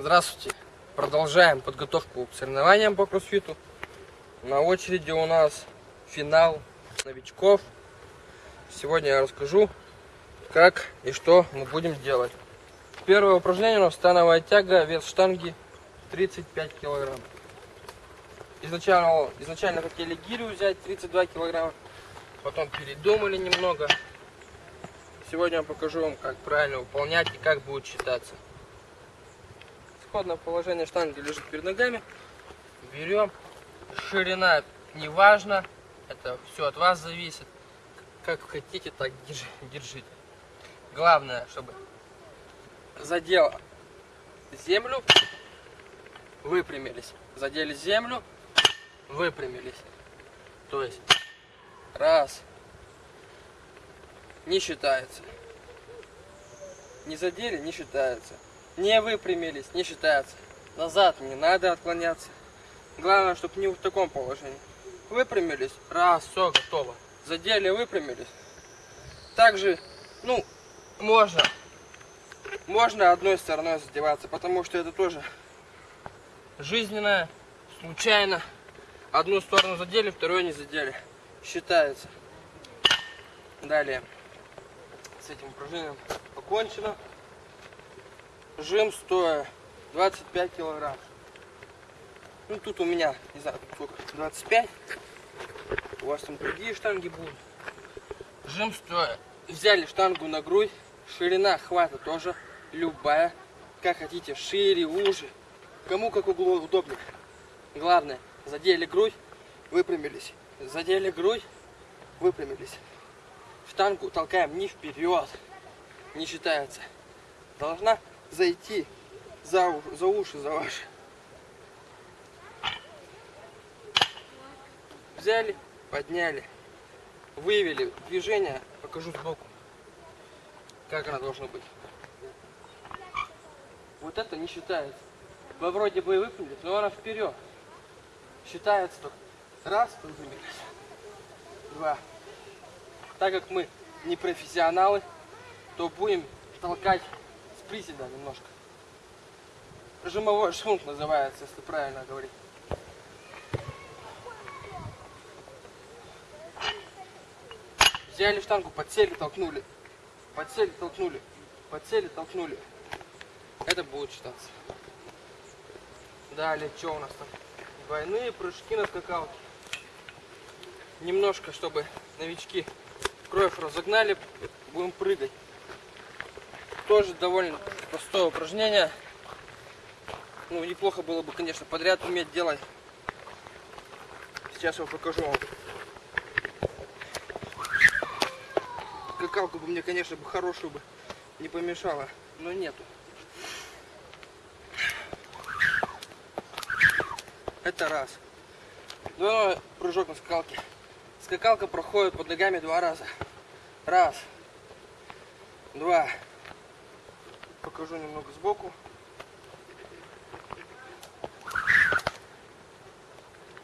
Здравствуйте. Продолжаем подготовку к соревнованиям по кроссфиту. На очереди у нас финал новичков. Сегодня я расскажу, как и что мы будем делать. Первое упражнение у нас становая тяга, вес штанги 35 килограмм. Изначально, изначально хотели гирю взять 32 килограмма, потом передумали немного. Сегодня я покажу вам, как правильно выполнять и как будет считаться. Исходное положение штанги лежит перед ногами. Берем. Ширина не важно. Это все от вас зависит. Как хотите, так держите. Главное, чтобы задел землю, выпрямились. Задели землю, выпрямились. То есть раз, не считается. Не задели, не считается. Не выпрямились, не считается. Назад не надо отклоняться. Главное, чтобы не в таком положении. Выпрямились, раз, все, готово. Задели, выпрямились. Также, ну, можно, можно одной стороной задеваться, потому что это тоже жизненное, случайно. Одну сторону задели, вторую не задели. Считается. Далее с этим упражнением покончено. Жим стоя 25 килограмм. Ну тут у меня, не знаю, сколько, 25. У вас там другие штанги будут. Жим стоя. Взяли штангу на грудь. Ширина хвата тоже любая. Как хотите, шире, уже. Кому как углу удобнее. Главное, задели грудь, выпрямились. Задели грудь, выпрямились штангу толкаем не вперед, не считается. Должна зайти за, за уши, за ваши. Взяли, подняли, вывели движение, покажу сбоку, как она должна быть. Вот это не считается. Вы вроде бы и выпрямились, но она вперед. Считается только раз, выпрямились, два, так как мы не профессионалы, то будем толкать приседа немножко. Жимовой шунт называется, если правильно говорить. Взяли штангу, подсели, толкнули. Подсели, толкнули. Подсели, толкнули. Это будет считаться. Далее, что у нас там? Двойные прыжки на скакалке. Немножко, чтобы новички кровь разогнали, будем прыгать. Тоже довольно простое упражнение. Ну, неплохо было бы, конечно, подряд уметь делать. Сейчас я покажу вам. Бы мне, конечно, бы хорошую бы не помешала, но нету. Это раз. Двойной прыжок на скакалке. Скакалка проходит под ногами два раза. Раз. Два. Покажу немного сбоку.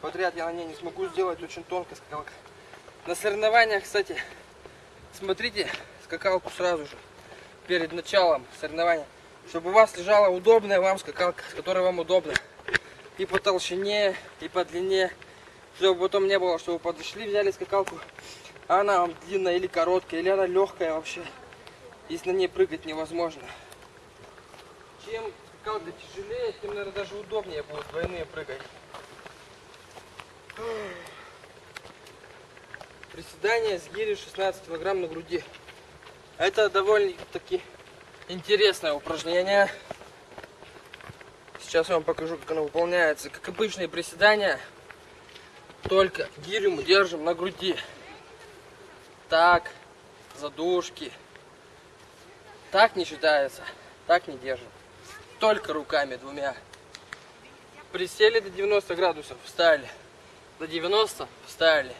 Подряд я на ней не смогу сделать, очень тонкая скакалка. На соревнованиях, кстати, смотрите скакалку сразу же, перед началом соревнования, чтобы у вас лежала удобная вам скакалка, с которой вам удобно. И по толщине, и по длине чтобы потом не было, что вы подошли, взяли скакалку, а она вам длинная или короткая, или она легкая вообще. Если на ней прыгать невозможно. Чем скакалка тяжелее, тем, наверное, даже удобнее будет двойные прыгать. Приседание с гири 16 килограмм на груди. Это довольно-таки интересное упражнение. Сейчас я вам покажу, как оно выполняется. Как обычные приседания, только гирю мы держим на груди. Так, задушки. Так не считается. Так не держим. Только руками двумя. Присели до 90 градусов, встали. До 90 встали.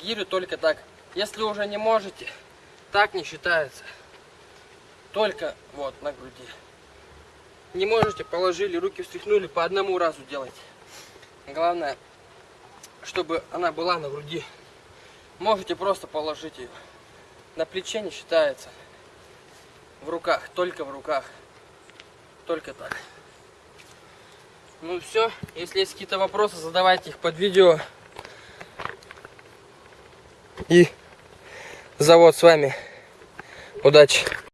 Гирю только так. Если уже не можете, так не считается. Только вот на груди. Не можете, положили, руки встряхнули, по одному разу делать. Главное, чтобы она была на груди. Можете просто положить ее. На плече не считается. В руках, только в руках только так. Ну все, если есть какие-то вопросы, задавайте их под видео. И завод с вами. Удачи!